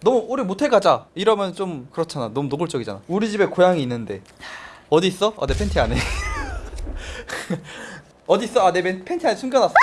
너무 우리 모텔 가자 이러면 좀 그렇잖아 너무 노골적이잖아 우리 집에 고양이 있는데 어디 있어? 아 내 팬티 안에 어디 있어? 아 내 팬티 안에 숨겨놨어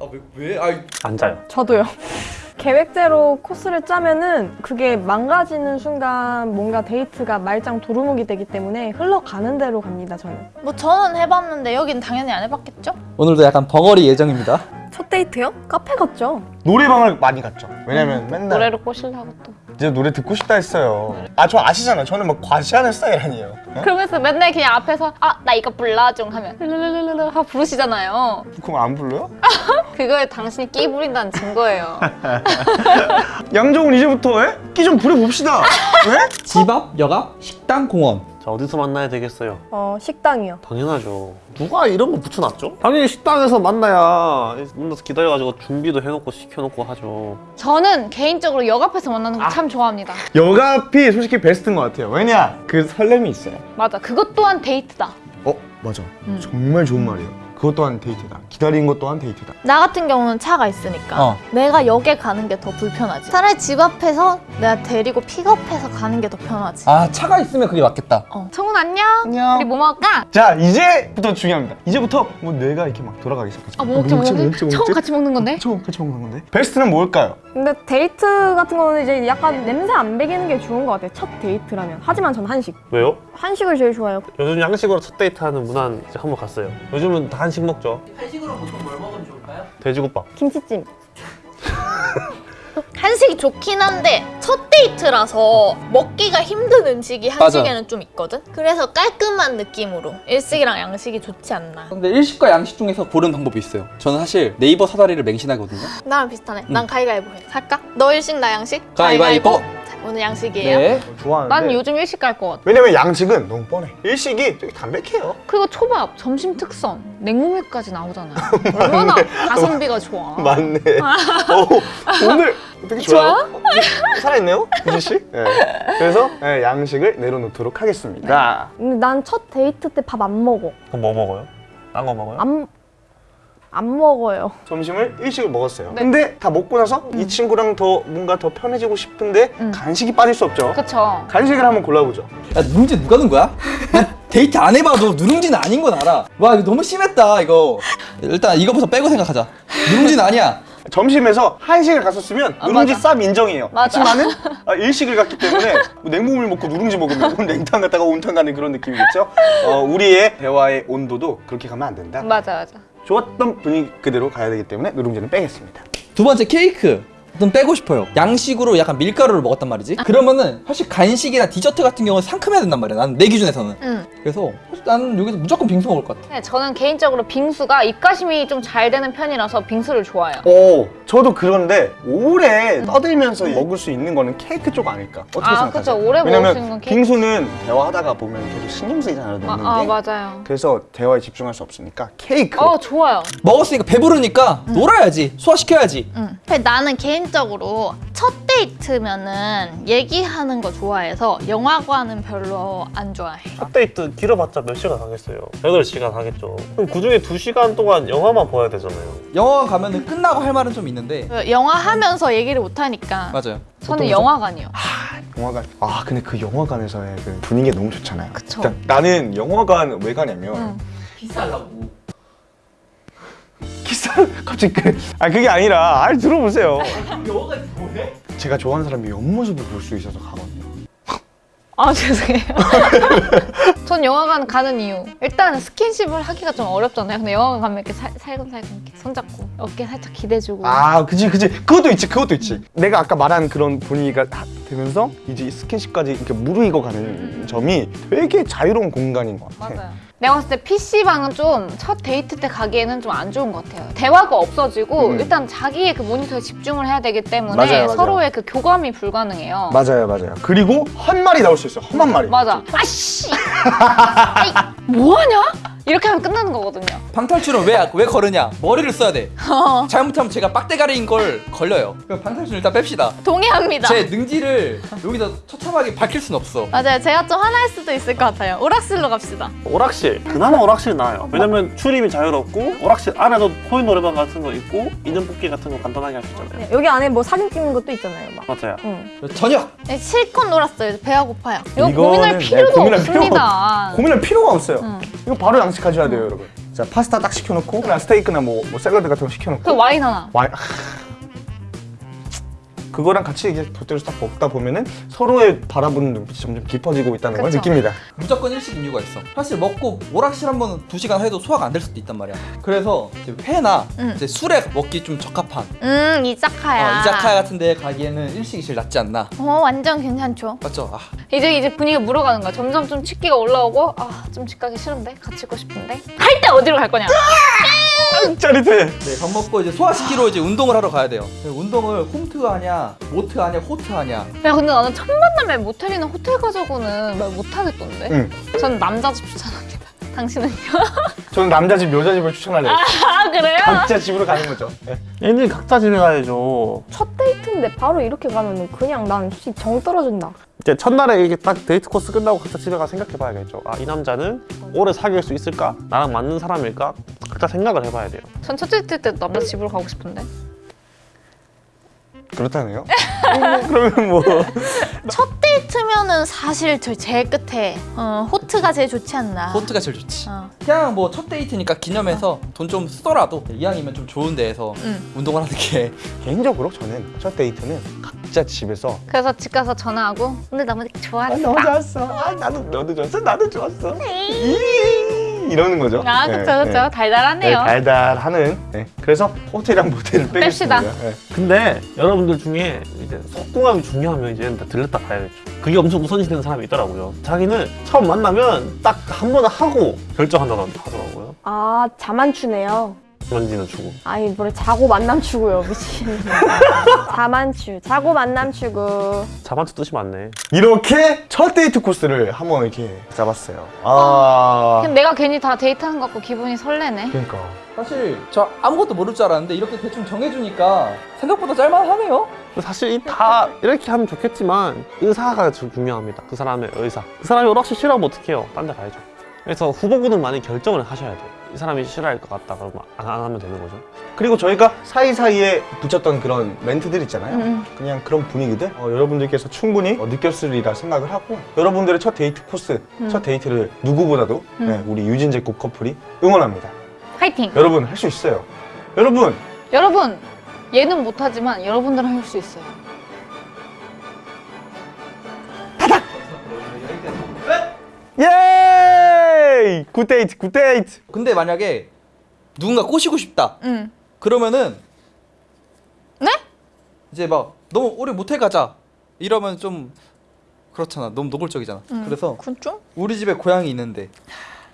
아 왜 왜? 아 앉아요. 저도요. 계획대로 코스를 짜면은 그게 망가지는 순간 뭔가 데이트가 말짱 도루묵이 되기 때문에 흘러가는 대로 갑니다, 저는. 뭐 저는 해봤는데 여긴 당연히 안 해봤겠죠? 오늘도 약간 벙어리 예정입니다 첫 데이트요? 카페 갔죠. 노래방을 많이 갔죠. 왜냐면 맨날 노래를 꼬시려고 또 이제 노래 듣고 싶다 했어요. 아 저 아시잖아요. 저는 막 과시하는 스타일 아니에요. 어? 그러면서 맨날 그냥 앞에서 아 나 이거 불러줘 하면 르르르르르 하고 부르시잖아요 그럼 안 불러요? 그거에 당신이 끼 부린다는 증거예요 양정은 이제부터 끼 좀 부려봅시다. 왜? 집 앞, 역 앞, 식당, 공원 자 어디서 만나야 되겠어요? 어, 식당이요. 당연하죠. 누가 이런 거 붙여놨죠? 당연히 식당에서 만나야 만나서 기다려가지고 준비도 해놓고 시켜놓고 하죠. 저는 개인적으로 역 앞에서 만나는 거 참 좋아합니다 여가피 솔직히 베스트인 것 같아요. 왜냐? 그 설렘이 있어요. 맞아 그것 또한 데이트다 어 맞아. 정말 좋은 말이에요. 그것 또한 데이트다. 기다리는 것 또한 데이트다. 나 같은 경우는 차가 있으니까 어. 내가 역에 가는 게 더 불편하지 차라리 집 앞에서 내가 데리고 픽업해서 가는 게 더 편하지 아 차가 있으면 그게 맞겠다 어. 청훈 안녕 안녕. 우리 뭐 먹을까? 자 이제부터 중요합니다. 이제부터 뭐 뇌가 이렇게 막 돌아가기 시작하죠. 아뭐 먹지 뭐 먹지? 청훈 같이 먹는 건데? 처음 같이 먹는 건데. 베스트는 뭘까요? 근데 데이트 같은 거는 이제 약간 냄새 안 배기는 게 좋은 것 같아요. 첫 데이트라면. 하지만 전 한식. 왜요? 한식을 제일 좋아해요. 요즘 양식으로 첫 데이트하는 문화는 이제 한번 갔어요. 요즘은 다 한식 먹죠. 한식으로 보통 뭘 먹으면 좋을까요? 돼지국밥. 김치찜. 한식이 좋긴 한데 첫 데이트라서 먹기가 힘든 음식이 한식에는 좀 있거든? 그래서 깔끔한 느낌으로 일식이랑 양식이 좋지 않나 근데 일식과 양식 중에서 고른 방법이 있어요 저는 사실 네이버 사다리를 맹신하거든요 나랑 비슷하네 난 가위가위보 해 살까? 너 일식 나 양식? 가위바위보. 자, 오늘 양식이에요 네 좋아하는데. 난 요즘 일식 갈 것 같아 왜냐면 양식은 너무 뻔해. 일식이 되게 담백해요. 그리고 초밥 점심 특선 냉모밀까지 나오잖아요 얼마나 가성비가 좋아 맞네. 어, 오늘 되게 좋아요. 어, 살아있네요, 유진 씨. 네. 그래서 네, 양식을 내려놓도록 하겠습니다. 근데 난 첫 데이트 때 밥 안 먹어. 그럼 뭐 먹어요? 딴 거 먹어요? 안, 안 먹어요. 점심을 일식을 먹었어요. 네. 근데 다 먹고 나서 이 친구랑 더 뭔가 더 편해지고 싶은데 음. 간식이 빠질 수 없죠. 그쵸 간식을 한번 골라보죠. 야 누룽지 누가 넣은 거야? 난 데이트 안 해봐도 누룽지는 아닌 건 알아 와 이거 너무 심했다 이거 일단 이거부터 빼고 생각하자 누룽지는 아니야 점심에서 한식을 갔었으면 아, 누룽지 맞아. 쌉 인정이에요. 맞아. 하지만은 아, 일식을 갔기 때문에 뭐 냉모밀 먹고 누룽지 먹으면 오늘 냉탕 갔다가 온탕 가는 그런 느낌이겠죠. 어, 우리의 대화의 온도도 그렇게 가면 안 된다. 맞아 맞아 좋았던 분위기 그대로 가야 되기 때문에 누룽지는 빼겠습니다. 두 번째 케이크 좀 빼고 싶어요 양식으로 약간 밀가루를 먹었단 말이지 그러면은 사실 간식이나 디저트 같은 경우는 상큼해야 된단 말이야 나는 내 기준에서는 응. 그래서 사실 나는 여기서 무조건 빙수 먹을 것 같아 네, 저는 개인적으로 빙수가 입가심이 좀 잘 되는 편이라서 빙수를 좋아해요 오, 저도 그런데 오래 떠들면서 먹을 수 있는 거는 케이크 쪽 아닐까? 어떻게 아, 생각하세요? 그쵸. 오래 먹을 수 있는 건 케이크. 빙수는 대화하다가 보면 계속 신경 쓰이잖아요, 아, 먹는 아 게. 맞아요 그래서 대화에 집중할 수 없으니까 케이크. 어 좋아요 먹었으니까 배부르니까 놀아야지 소화시켜야지 응. 근데 나는 개인 적으로 첫 데이트면은 얘기하는 거 좋아해서 영화관은 별로 안 좋아해. 첫 데이트 길어봤자 몇 시간 하겠어요? 8시간 하겠죠. 그럼 그중에 2시간 동안 영화만 봐야 되잖아요. 영화관 가면 은 끝나고 할 말은 좀 있는데 그 영화 하면서 얘기를 못 하니까 맞아요 저는 영화관이요. 영화관. 아, 근데 그 영화관에서의 그 분위기가 너무 좋잖아요. 그쵸. 그러니까 나는 영화관 왜 가냐면 응. 비싸려고 키스 갑자기 그, 아 그게 아니라 아 들어보세요. 뭐해? 제가 좋아하는 사람의 옆모습을 볼 수 있어서 가거든요. 아 죄송해요. 전 영화관 가는 이유 일단 스킨십을 하기가 좀 어렵잖아요. 근데 영화관 가면 이렇게 살, 살금살금 이렇게 손잡고 어깨 살짝 기대주고. 아, 그지, 그지. 그것도 있지, 그것도 있지. 내가 아까 말한 그런 분위기가 다 되면서 이제 스킨십까지 이렇게 무르익어 가는 점이 되게 자유로운 공간인 것 같아. 맞아요. 내가 봤을 때 PC방은 좀 첫 데이트 때 가기에는 좀 안 좋은 것 같아요. 대화가 없어지고 음. 일단 자기의 그 모니터에 집중을 해야 되기 때문에 맞아요, 맞아요. 서로의 그 교감이 불가능해요. 맞아요, 맞아요. 그리고 한 말이 나올 수 있어요. 험한 말이. 맞아. 아씨! 뭐하냐? 이렇게 하면 끝나는 거거든요. 방탈출은 왜, 왜 걸으냐? 머리를 써야 돼. 어, 잘못하면 제가 빡대가리인 걸 걸려요. 그럼 방탈출 일단 뺍시다. 동의합니다. 제 능지를 여기서 처참하게 밝힐 순 없어. 맞아요. 제가 좀 화날 수도 있을 것 같아요. 오락실로 갑시다. 오락실 그나마 오락실 나아요 왜냐면 출입이 자유롭고 오락실 안에도 코인 노래방 같은 거 있고 인형 뽑기 같은 거 간단하게 할 수 있잖아요 네, 여기 안에 뭐 사진 찍는 것도 있잖아요. 막. 맞아요 응. 저녁! 네, 실컷 놀았어요. 배가 고파요. 이거 고민할 네, 필요가 고민할 없습니다. 고민할 필요가 없어요. 응. 이거 바로 양식하셔야 돼요, 여러분. 자, 파스타 딱 시켜놓고 그냥 스테이크나 뭐, 뭐 샐러드 같은 거 시켜놓고 그 와인 하나. 와인 그거랑 같이 이제 곁들여서 딱 먹다 보면은 서로의 바라보는 눈빛이 점점 깊어지고 있다는 걸 그쵸. 느낍니다. 무조건 일식인 이유가 있어. 사실 먹고 오락실 한 번 두 시간 해도 소화가 안 될 수도 있단 말이야. 그래서 이제 회나 음. 이제 술에 먹기 좀 적합한 음, 이자카야. 어, 이자카야 같은 데 가기에는 일식이 제일 낫지 않나. 어, 완전 괜찮죠. 맞죠? 아, 이제 이제 분위기가 물어가는 거야. 점점 좀 치기가 올라오고 아, 좀 집 가기 싫은데 같이 있고 싶은데 할 때 어디로 갈 거냐? 짜릿해. 네, 밥 먹고 이제 소화시키러 이제 운동을 하러 가야 돼요. 네, 운동을 홈트 하냐, 모트 하냐, 호트 하냐. 야 근데 나는 첫 만남에 모텔이나 호텔 가자고는 말 못하겠던데. 응. 저는 남자 집 추천합니다. 당신은요? 저는 남자 집, 여자 집을 추천할래요. 아 그래요? 각자 집으로 가는 거죠. 네. 애들 각자 집에 가야죠 첫 데이트인데 바로 이렇게 가면은 그냥 난 솔직히 정 떨어진다. 이제 첫날에 이게 딱 데이트 코스 끝나고 각자 집에 가 생각해 봐야겠죠 아 이 남자는 오래 사귈 수 있을까? 나랑 맞는 사람일까? 각자 생각을 해봐야 돼요 전 첫 데이트 때 남자 집으로 가고 싶은데. 그렇다네요. 그러면 뭐 첫 데이트 면은 사실 저 제일 끝에 어, 호트가 제일 좋지 않나. 호트가 제일 좋지. 어. 그냥 뭐 첫 데이트니까 기념해서 돈좀 쓰더라도 이왕이면 좀 좋은 데에서 응. 운동을 하는 게 개인적으로 저는 첫 데이트는 각자 집에서 그래서 집 가서 전화하고 오늘 너무 좋았어. 아, 너무 좋았어. 아, 나도 너도 좋았어. 나도 좋았어. 이- 이러는 거죠. 아 네, 그쵸 그쵸 네. 네, 달달하네요. 달달하는. 네. 그래서 호텔이랑 모텔을 뺍시다. 빼겠습니다. 네. 근데 여러분들 중에 이제 속궁합이 중요하면 이제 다 들렸다 가야겠죠. 그게 엄청 우선시되는 사람이 있더라고요. 자기는 처음 만나면 딱 한 번 하고 결정한다고 하더라고요. 아 자만추네요. 만지는 주고. 아니 뭐래 자고 만남 추구요 미친. 자만추 자고 만남 추구. 자만추 뜻이 많네. 이렇게 첫 데이트 코스를 한번 이렇게 잡았어요. 아. 그럼 내가 괜히 다 데이트하는 것 같고 기분이 설레네. 그러니까. 사실 저 아무것도 모를 줄 알았는데 이렇게 대충 정해주니까 생각보다 짤만하네요. 사실 이다 이렇게 하면 좋겠지만 의사가 좀 중요합니다. 그 사람의 의사. 그 사람이 오락실 싫어하면 어떡해요? 딴 데 가야죠. 그래서 후보군은 많이 결정을 하셔야 돼요. 이 사람이 싫어할 것 같다 그러면 안, 안 하면 되는 거죠. 그리고 저희가 사이사이에 붙였던 그런 멘트들 있잖아요. 음. 그냥 그런 분위기들 어, 여러분들께서 충분히 어, 느꼈으리라 생각을 하고 여러분들의 첫 데이트 코스, 첫 데이트를 누구보다도 네, 우리 유진제 국 커플이 응원합니다. 화이팅! 여러분 할 수 있어요. 여러분 여러분 얘는 못하지만 여러분들은 할 수 있어요. 예! Good date, good date. 근데 만약에 누군가 꼬시고 싶다. 응. 그러면은 네? 이제 막 너무 우리 모텔 가자 이러면 좀 그렇잖아. 너무 노골적이잖아. 그래서 그건 좀? 우리 집에 고양이 있는데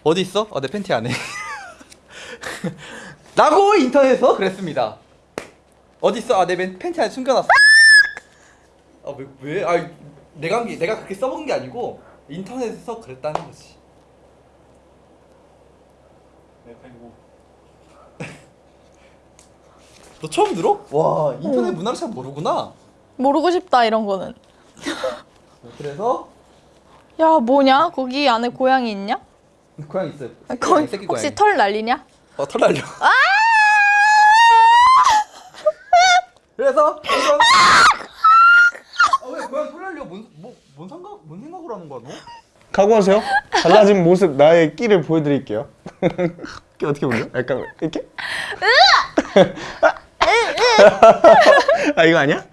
어디 있어? 어, 내 팬티 안에. 라고 인터넷에서 그랬습니다. 어디 있어? 아, 내 맨- 팬티 안에 숨겨놨어. 아, 왜, 왜? 아, 내가 한 게, 내가 그렇게 써본 게 아니고 인터넷에서 그랬다는 거지. 너 처음 들어? 와, 인터넷 문화를 잘 모르구나. 모르고 싶다 이런 거는. 그래서 야 뭐냐? 거기 안에 고양이 있냐? 고양이 있어요. 아, 거기 새끼 혹시 고양이. 털 날리냐? 어, 털 날려. 그래서 이건 아, 왜 고양이 털 날려? 뭔, 뭐, 뭔 생각, 뭔 생각으로 하는 거야, 너? 각오하세요. 달라진 모습 나의 끼를 보여드릴게요. 끼 어떻게 보여? 약간 이렇게? 아 이거 아니야?